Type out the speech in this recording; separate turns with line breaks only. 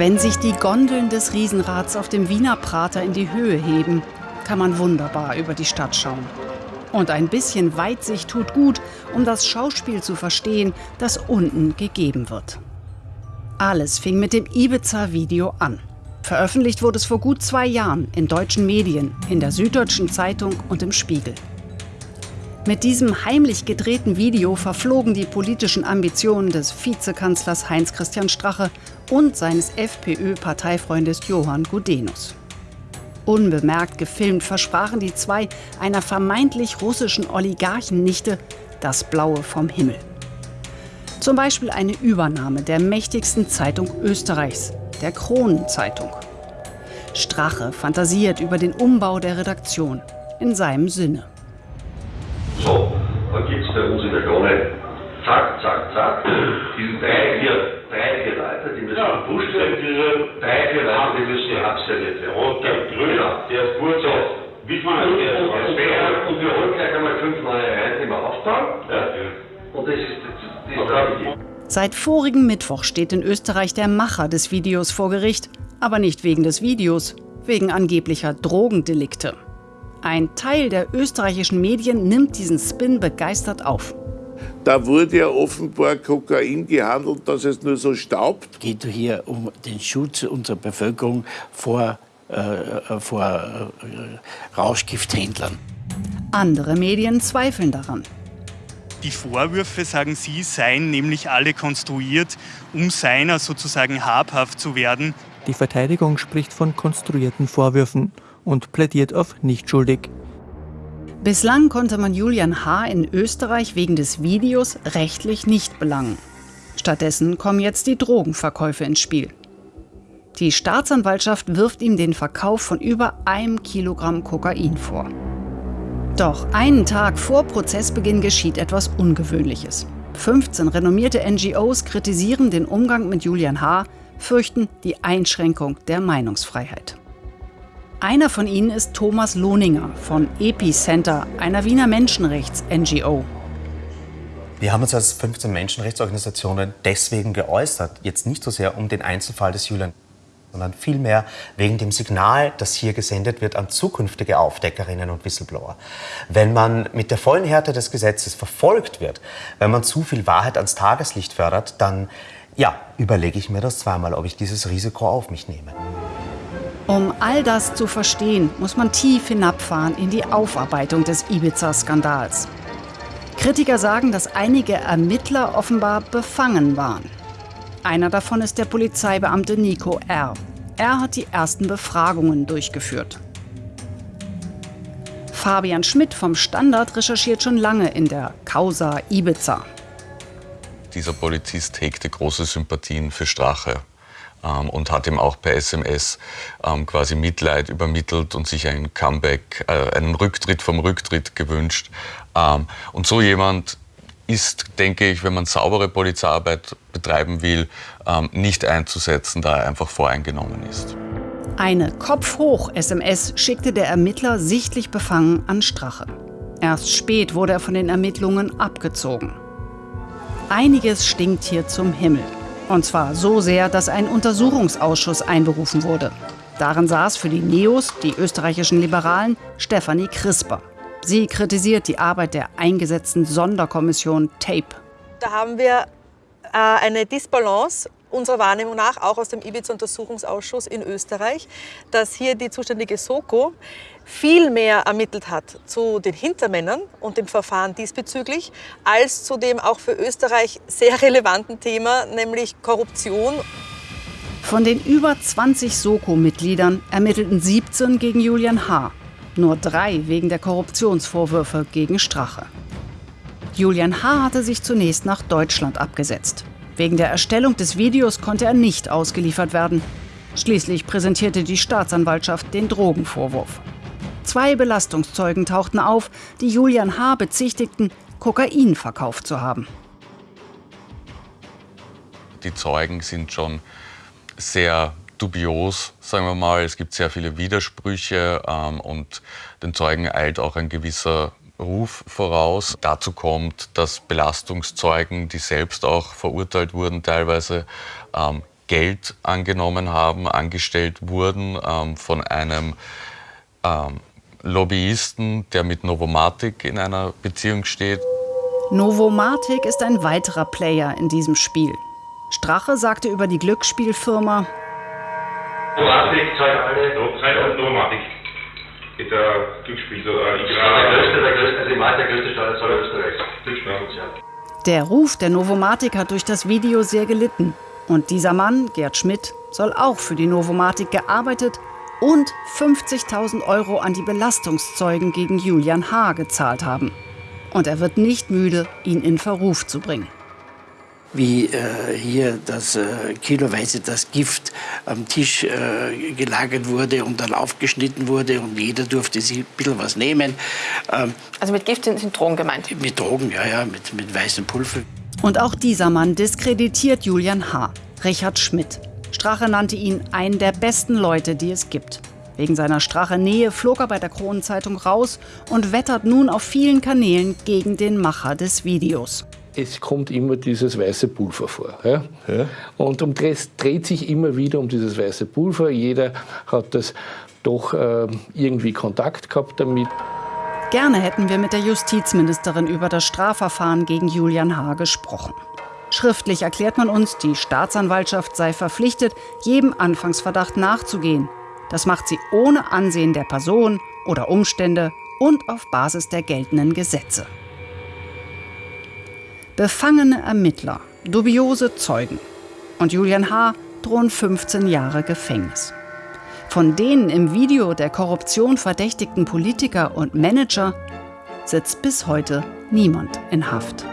Wenn sich die Gondeln des Riesenrads auf dem Wiener Prater in die Höhe heben, kann man wunderbar über die Stadt schauen. Und ein bisschen Weitsicht tut gut, um das Schauspiel zu verstehen, das unten gegeben wird. Alles fing mit dem Ibiza-Video an. Veröffentlicht wurde es vor gut zwei Jahren in deutschen Medien, in der Süddeutschen Zeitung und im Spiegel. Mit diesem heimlich gedrehten Video verflogen die politischen Ambitionen des Vizekanzlers Heinz-Christian Strache und seines FPÖ-Parteifreundes Johann Gudenus. Unbemerkt gefilmt versprachen die zwei einer vermeintlich russischen Oligarchennichte das Blaue vom Himmel. Zum Beispiel eine Übernahme der mächtigsten Zeitung Österreichs, der Kronenzeitung. Strache fantasiert über den Umbau der Redaktion in seinem Sinne.
Es bei uns in der Krone zack, zack, zack, diese drei, vier, drei, vier Leute, die müssen ja, gepusht werden. Diese drei, vier Leute, die müssen abserviert werden. Rot, gelb, grün, genau. der ist gut so. Wie viel also der, der ist fair und wir holen gleich einmal fünf neue rein, die wir aufbauen. Ja. Und das ist die Strategie.
Seit vorigen Mittwoch steht in Österreich der Macher des Videos vor Gericht, aber nicht wegen des Videos, wegen angeblicher Drogendelikte. Ein Teil der österreichischen Medien nimmt diesen Spin begeistert auf.
Da wurde ja offenbar Kokain gehandelt, dass es nur so staubt.
Es geht hier um den Schutz unserer Bevölkerung vor, äh, vor äh, Rauschgifthändlern.
Andere Medien zweifeln daran.
Die Vorwürfe, sagen Sie, seien nämlich alle konstruiert, um seiner sozusagen habhaft zu werden.
Die Verteidigung spricht von konstruierten Vorwürfen und plädiert auf nicht schuldig.
Bislang konnte man Julian H. in Österreich wegen des Videos rechtlich nicht belangen. Stattdessen kommen jetzt die Drogenverkäufe ins Spiel. Die Staatsanwaltschaft wirft ihm den Verkauf von über einem Kilogramm Kokain vor. Doch einen Tag vor Prozessbeginn geschieht etwas Ungewöhnliches. 15 renommierte NGOs kritisieren den Umgang mit Julian H., fürchten die Einschränkung der Meinungsfreiheit. Einer von ihnen ist Thomas Lohninger von Epicenter, einer Wiener Menschenrechts-NGO.
Wir haben uns als 15 Menschenrechtsorganisationen deswegen geäußert, jetzt nicht so sehr um den Einzelfall des Julian sondern vielmehr wegen dem Signal, das hier gesendet wird an zukünftige Aufdeckerinnen und Whistleblower. Wenn man mit der vollen Härte des Gesetzes verfolgt wird, wenn man zu viel Wahrheit ans Tageslicht fördert, dann ja, überlege ich mir das zweimal, ob ich dieses Risiko auf mich nehme.
Um all das zu verstehen, muss man tief hinabfahren in die Aufarbeitung des Ibiza-Skandals. Kritiker sagen, dass einige Ermittler offenbar befangen waren. Einer davon ist der Polizeibeamte Nico R. Er hat die ersten Befragungen durchgeführt. Fabian Schmidt vom Standard recherchiert schon lange in der Causa Ibiza.
Dieser Polizist hegte große Sympathien für Strache ähm, und hat ihm auch per SMS ähm, quasi Mitleid übermittelt und sich ein Comeback, äh, einen Rücktritt vom Rücktritt gewünscht. Ähm, und so jemand ist, denke ich, wenn man saubere Polizeiarbeit betreiben will, ähm, nicht einzusetzen, da er einfach voreingenommen ist.
Eine Kopf-hoch-SMS schickte der Ermittler sichtlich befangen an Strache. Erst spät wurde er von den Ermittlungen abgezogen. Einiges stinkt hier zum Himmel. Und zwar so sehr, dass ein Untersuchungsausschuss einberufen wurde. Darin saß für die Neos, die österreichischen Liberalen, Stefanie Crisper. Sie kritisiert die Arbeit der eingesetzten Sonderkommission TAPE.
Da haben wir äh, eine Disbalance unserer Wahrnehmung nach auch aus dem Ibiza-Untersuchungsausschuss in Österreich, dass hier die zuständige Soko viel mehr ermittelt hat zu den Hintermännern und dem Verfahren diesbezüglich, als zu dem auch für Österreich sehr relevanten Thema, nämlich Korruption.
Von den über 20 Soko-Mitgliedern ermittelten 17 gegen Julian H nur drei wegen der Korruptionsvorwürfe gegen Strache. Julian H. hatte sich zunächst nach Deutschland abgesetzt. Wegen der Erstellung des Videos konnte er nicht ausgeliefert werden. Schließlich präsentierte die Staatsanwaltschaft den Drogenvorwurf. Zwei Belastungszeugen tauchten auf, die Julian H. bezichtigten, Kokain verkauft zu haben.
Die Zeugen sind schon sehr dubios, sagen wir mal. Es gibt sehr viele Widersprüche ähm, und den Zeugen eilt auch ein gewisser Ruf voraus. Dazu kommt, dass Belastungszeugen, die selbst auch verurteilt wurden, teilweise ähm, Geld angenommen haben, angestellt wurden ähm, von einem ähm, Lobbyisten, der mit Novomatic in einer Beziehung steht.
Novomatic ist ein weiterer Player in diesem Spiel. Strache sagte über die Glücksspielfirma,
Novomatic zahlt alle, Novomatic. Ist der Glücksspiel, so, äh, der größte, Steuerzahler Österreichs.
Der Ruf der Novomatic hat durch das Video sehr gelitten. Und dieser Mann, Gerd Schmidt, soll auch für die Novomatic gearbeitet und 50.000 Euro an die Belastungszeugen gegen Julian H. gezahlt haben. Und er wird nicht müde, ihn in Verruf zu bringen.
Wie äh, hier das äh, kiloweise das Gift am Tisch äh, gelagert wurde und dann aufgeschnitten wurde und jeder durfte sich ein bisschen was nehmen.
Ähm, also mit Gift sind, sind Drogen gemeint?
Mit Drogen, ja, ja, mit, mit weißem Pulver.
Und auch dieser Mann diskreditiert Julian H., Richard Schmidt. Strache nannte ihn einen der besten Leute, die es gibt. Wegen seiner Strache-Nähe flog er bei der Kronenzeitung raus und wettert nun auf vielen Kanälen gegen den Macher des Videos
es kommt immer dieses weiße Pulver vor. Ja? Ja. Und um, es dreht sich immer wieder um dieses weiße Pulver. Jeder hat das doch äh, irgendwie Kontakt gehabt damit.
Gerne hätten wir mit der Justizministerin über das Strafverfahren gegen Julian H. gesprochen. Schriftlich erklärt man uns, die Staatsanwaltschaft sei verpflichtet, jedem Anfangsverdacht nachzugehen. Das macht sie ohne Ansehen der Person oder Umstände und auf Basis der geltenden Gesetze. Befangene Ermittler, dubiose Zeugen. Und Julian H. drohen 15 Jahre Gefängnis. Von den im Video der Korruption verdächtigten Politiker und Manager sitzt bis heute niemand in Haft.